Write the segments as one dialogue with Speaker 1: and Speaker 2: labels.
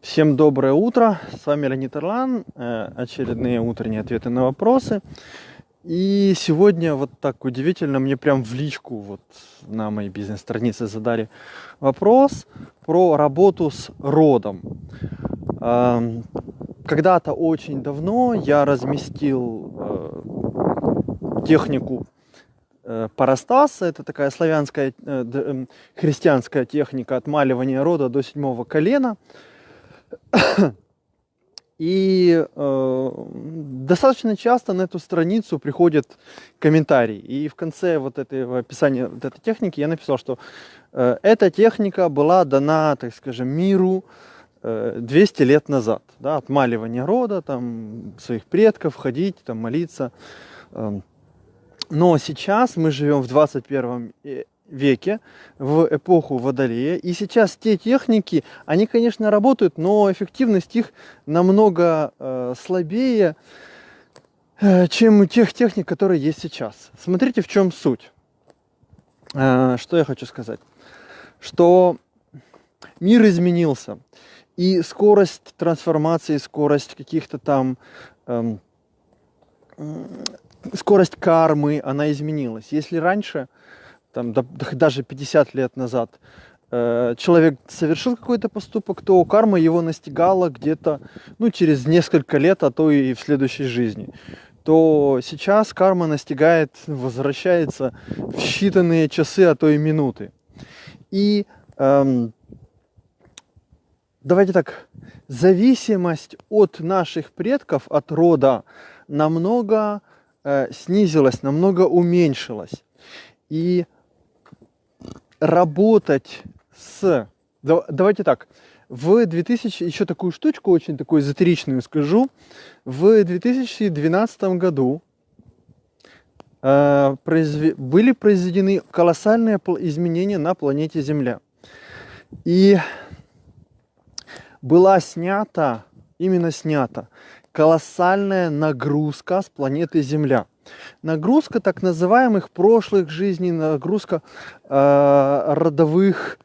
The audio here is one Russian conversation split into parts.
Speaker 1: Всем доброе утро, с вами Леонид Орлан, э, очередные утренние ответы на вопросы. И сегодня вот так удивительно, мне прям в личку вот на моей бизнес-странице задали вопрос про работу с родом. Когда-то очень давно я разместил э, технику э, парастаса, это такая славянская христианская техника отмаливания рода до седьмого колена – и э, достаточно часто на эту страницу приходят комментарии. И в конце вот этого описания вот этой техники я написал, что э, эта техника была дана, так скажем, миру э, 200 лет назад. Да, отмаливание рода, там, своих предков, ходить, там, молиться. Э, но сейчас мы живем в 21 веке, в эпоху Водолея. И сейчас те техники, они, конечно, работают, но эффективность их намного э, слабее, э, чем у тех техник, которые есть сейчас. Смотрите, в чем суть. Э, что я хочу сказать. Что мир изменился. И скорость трансформации, скорость каких-то там... Э, скорость кармы, она изменилась. Если раньше там, даже 50 лет назад, э, человек совершил какой-то поступок, то карма его настигала где-то ну, через несколько лет, а то и в следующей жизни то сейчас карма настигает, возвращается в считанные часы, а то и минуты. И эм, давайте так, зависимость от наших предков, от рода, намного э, снизилась, намного уменьшилась. И работать с... Давайте так, в 2000, еще такую штучку очень такую эзотеричную скажу, в 2012 году э, произв... были произведены колоссальные изменения на планете Земля. И была снята, именно снята, колоссальная нагрузка с планеты Земля. Нагрузка так называемых прошлых жизней, нагрузка э, родовых,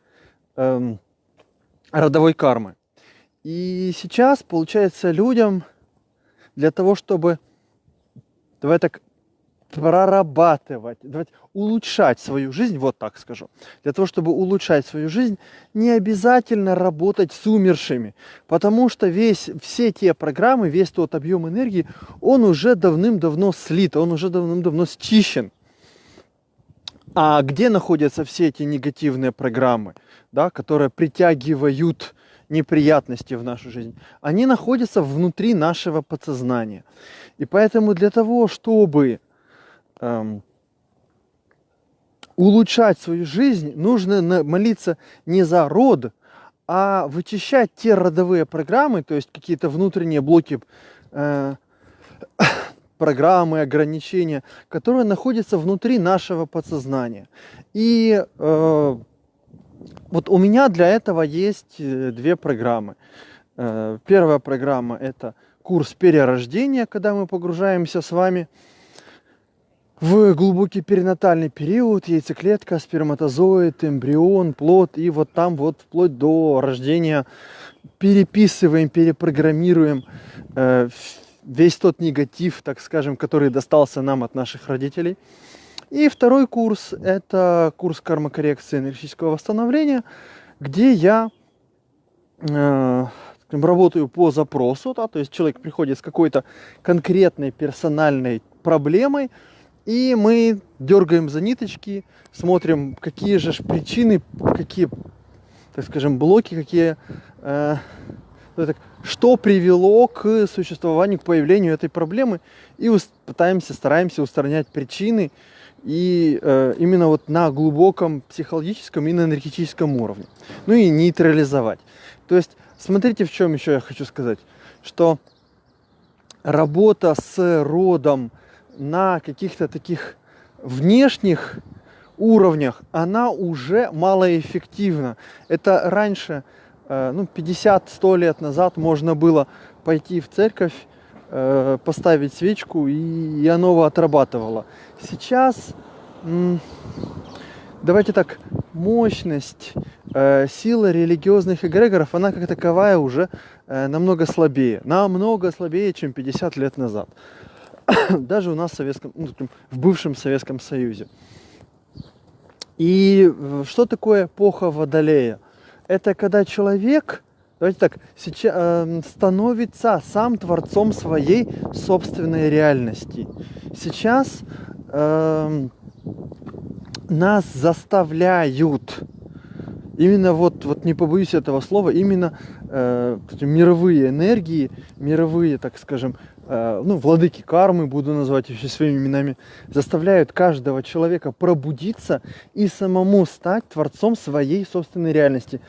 Speaker 1: э, родовой кармы. И сейчас, получается, людям для того, чтобы, давай так, прорабатывать, давайте, улучшать свою жизнь, вот так скажу. Для того, чтобы улучшать свою жизнь, не обязательно работать с умершими, потому что весь, все те программы, весь тот объем энергии, он уже давным-давно слит, он уже давным-давно счищен. А где находятся все эти негативные программы, да, которые притягивают неприятности в нашу жизнь? Они находятся внутри нашего подсознания. И поэтому для того, чтобы эм, улучшать свою жизнь, нужно молиться не за род, а вычищать те родовые программы, то есть какие-то внутренние блоки э, программы, ограничения, которые находятся внутри нашего подсознания. И э, вот у меня для этого есть э, две программы. Э, первая программа это курс перерождения, когда мы погружаемся с вами в глубокий перинатальный период, яйцеклетка, сперматозоид, эмбрион, плод, и вот там вот вплоть до рождения переписываем, перепрограммируем э, весь тот негатив, так скажем, который достался нам от наших родителей. И второй курс – это курс кармокоррекции энергетического восстановления, где я э, работаю по запросу, да, то есть человек приходит с какой-то конкретной персональной проблемой, и мы дергаем за ниточки, смотрим, какие же причины, какие, так скажем, блоки, какие, э, что привело к существованию, к появлению этой проблемы. И пытаемся, стараемся устранять причины. И э, именно вот на глубоком психологическом и на энергетическом уровне. Ну и нейтрализовать. То есть, смотрите, в чем еще я хочу сказать. Что работа с родом, на каких-то таких внешних уровнях она уже малоэффективна. Это раньше, э, ну, 50-100 лет назад можно было пойти в церковь, э, поставить свечку, и оно отрабатывало. Сейчас давайте так, мощность, э, сила религиозных эгрегоров, она как таковая уже намного слабее. Намного слабее, чем 50 лет назад. Даже у нас в, Советском, ну, в бывшем Советском Союзе. И э, что такое эпоха Водолея? Это когда человек, давайте так, сейчас, э, становится сам творцом своей собственной реальности. Сейчас э, нас заставляют, именно вот, вот не побоюсь этого слова, именно э, мировые энергии, мировые, так скажем, э, ну, владыки кармы, буду называть еще своими именами, заставляют каждого человека пробудиться и самому стать творцом своей собственной реальности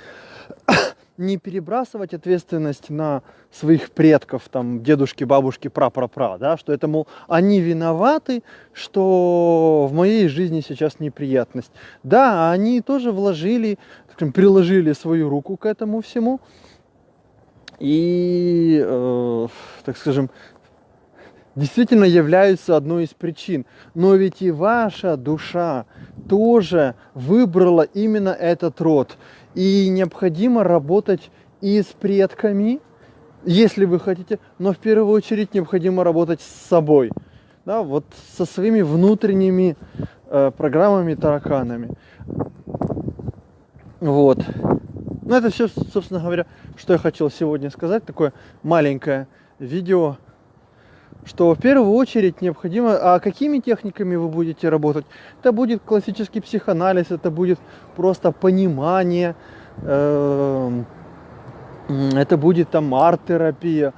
Speaker 1: не перебрасывать ответственность на своих предков, там, дедушки, бабушки, пра-пра-пра, да, что это, мол, они виноваты, что в моей жизни сейчас неприятность. Да, они тоже вложили, скажем, приложили свою руку к этому всему, и, э, так скажем, действительно являются одной из причин. Но ведь и ваша душа тоже выбрала именно этот род. И необходимо работать и с предками, если вы хотите, но в первую очередь необходимо работать с собой. Да, вот со своими внутренними э, программами, тараканами. Вот. Ну, это все, собственно говоря, что я хотел сегодня сказать. Такое маленькое видео что в первую очередь необходимо, а какими техниками вы будете работать? Это будет классический психоанализ, это будет просто понимание, эм, это будет там арт-терапия,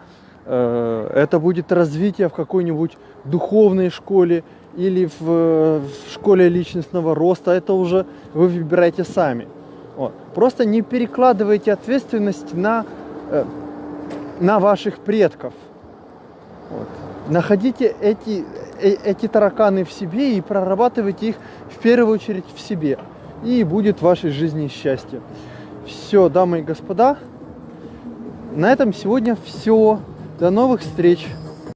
Speaker 1: э, это будет развитие в какой-нибудь духовной школе или в, в школе личностного роста, это уже вы выбираете сами. Вот. Просто не перекладывайте ответственность на, э, на ваших предков. Вот находите эти, э, эти тараканы в себе и прорабатывайте их в первую очередь в себе. И будет в вашей жизни счастье. Все, дамы и господа, на этом сегодня все. До новых встреч!